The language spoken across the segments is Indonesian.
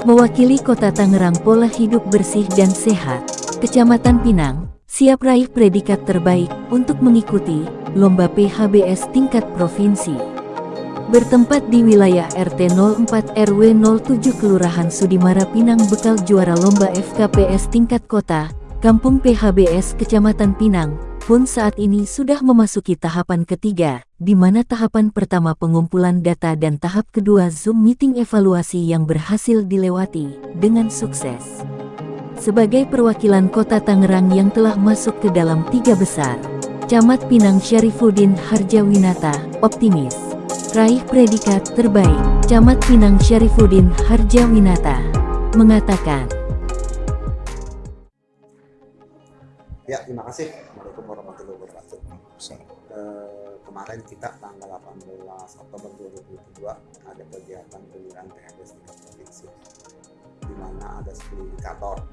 Mewakili Kota Tangerang pola hidup bersih dan sehat, Kecamatan Pinang, siap raih predikat terbaik untuk mengikuti Lomba PHBS tingkat provinsi. Bertempat di wilayah RT 04 RW 07 Kelurahan Sudimara Pinang bekal juara Lomba FKPS tingkat kota, Kampung PHBS Kecamatan Pinang, pun saat ini sudah memasuki tahapan ketiga, di mana tahapan pertama pengumpulan data dan tahap kedua Zoom meeting evaluasi yang berhasil dilewati dengan sukses. Sebagai perwakilan kota Tangerang yang telah masuk ke dalam tiga besar, Camat Pinang Syarifuddin Harjawinata, optimis. Raih predikat terbaik, Camat Pinang Syarifuddin Harjawinata, mengatakan, Ya, terima kasih. Assalamualaikum warahmatullahi wabarakatuh. Uh, kemarin kita tanggal 18 Oktober 2022 ada kegiatan pemilihan PHBS tingkat provinsi di mana ada 10 indikator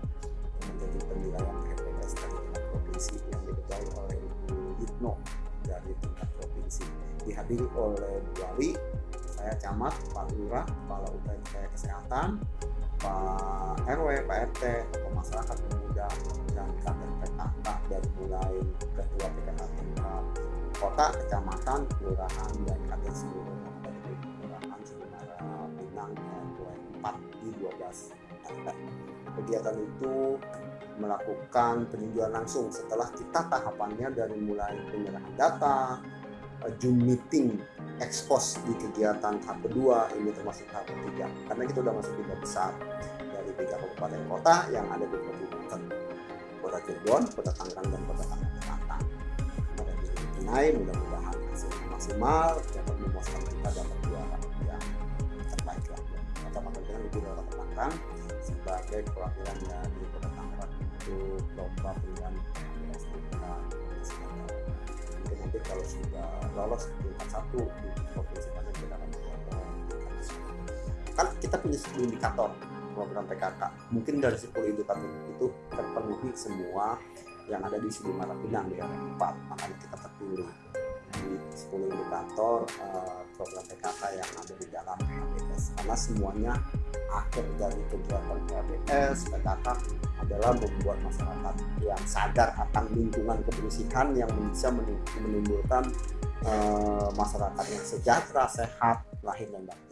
menjadi penilaian PHBS tingkat provinsi yang diketuai oleh Ibu Yitno dari tingkat provinsi dihadiri oleh Bu Wali, saya camat, Pak Lurah, Kepala UPT Kesehatan, Pak RW, Pak RT, tokoh masyarakat dan kader PKK dari mulai ketua PKK kota, kecamatan, kelurahan, dan kader seluruh dari kelurahan Sebenarnya Pinang RW 4 di 12 RT. Kegiatan itu melakukan peninjauan langsung setelah kita tahapannya dari mulai penyerahan data, Zoom meeting ekspos di kegiatan tahap kedua ini termasuk tahap ketiga karena kita sudah masuk tiga besar dari tiga kabupaten kota yang ada di kabupaten kota Cirebon, kota Tangerang dan kota Tangerang Selatan. Pada naik mudah-mudahan hasilnya maksimal dapat memuaskan kita dapat juara yang terbaik lah. Kota Tangerang lebih dari kota Tangerang sebagai perwakilan dari kota Tangerang untuk lomba pilihan kalau sudah lolos tingkat satu di provinsi mana kita akan kan kita punya 10 indikator program PKK mungkin dari 10 indikator itu terpenuhi semua yang ada di Sudimara Pinang di RW 4 makanya kita terpilih. Di 10 indikator program PKK yang ada di dalam PHBS karena semuanya akhir dari kegiatan PHBS PKK adalah membuat masyarakat yang sadar akan lingkungan kebersihan yang bisa menimbulkan uh, masyarakat yang sejahtera, sehat, lahir dan batin.